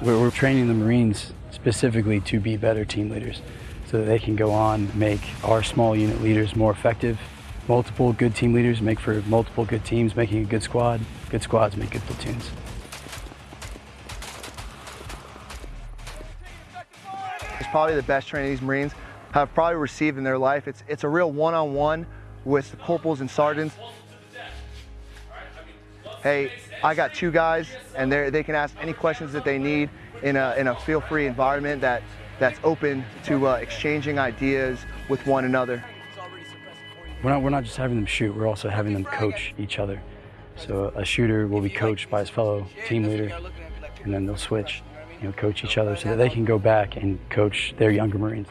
We're, we're training the Marines specifically to be better team leaders so that they can go on make our small unit leaders more effective. Multiple good team leaders make for multiple good teams, making a good squad. Good squads make good platoons. It's probably the best training these Marines have probably received in their life. It's, it's a real one-on-one -on -one with the corporals and sergeants. Hey, I got two guys, and they can ask any questions that they need in a, in a feel-free environment that, that's open to uh, exchanging ideas with one another. We're not, we're not just having them shoot, we're also having them coach each other. So a shooter will be coached by his fellow team leader, and then they'll switch, you know, coach each other so that they can go back and coach their younger Marines.